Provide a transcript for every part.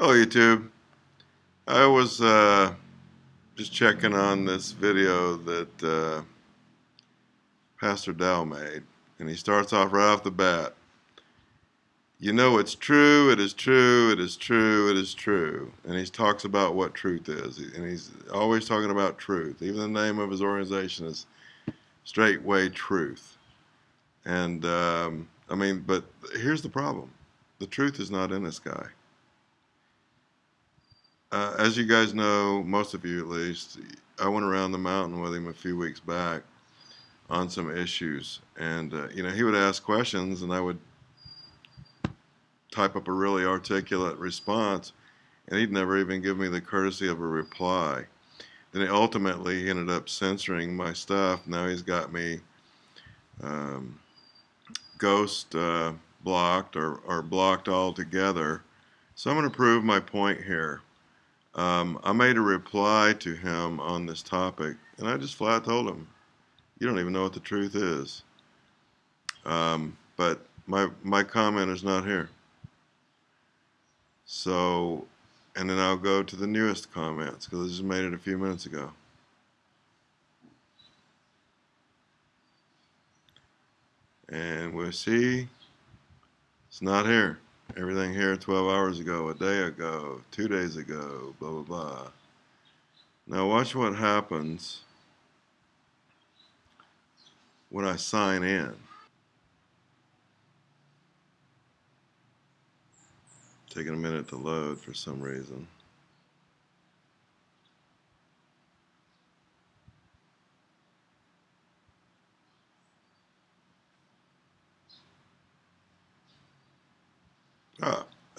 Hello YouTube. I was uh, just checking on this video that uh, Pastor Dow made and he starts off right off the bat. You know it's true, it is true, it is true, it is true. And he talks about what truth is. And he's always talking about truth. Even the name of his organization is Straightway Truth. And um, I mean, but here's the problem the truth is not in this guy. Uh, as you guys know, most of you at least, I went around the mountain with him a few weeks back on some issues. And, uh, you know, he would ask questions and I would type up a really articulate response and he'd never even give me the courtesy of a reply. Then he ultimately he ended up censoring my stuff. Now he's got me um, ghost uh, blocked or, or blocked altogether. So I'm going to prove my point here. Um, I made a reply to him on this topic, and I just flat told him, you don't even know what the truth is. Um, but my, my comment is not here. So, and then I'll go to the newest comments, because I just made it a few minutes ago. And we'll see, it's not here. Everything here 12 hours ago, a day ago, two days ago, blah, blah, blah. Now watch what happens when I sign in. Taking a minute to load for some reason.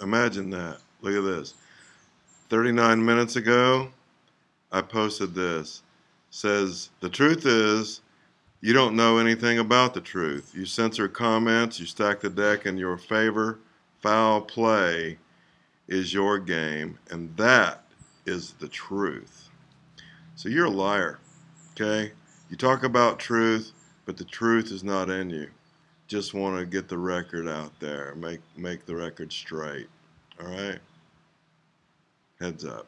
Imagine that. Look at this. 39 minutes ago, I posted this. Says, the truth is, you don't know anything about the truth. You censor comments, you stack the deck in your favor. Foul play is your game, and that is the truth. So you're a liar, okay? You talk about truth, but the truth is not in you just want to get the record out there, make make the record straight. All right. Heads up.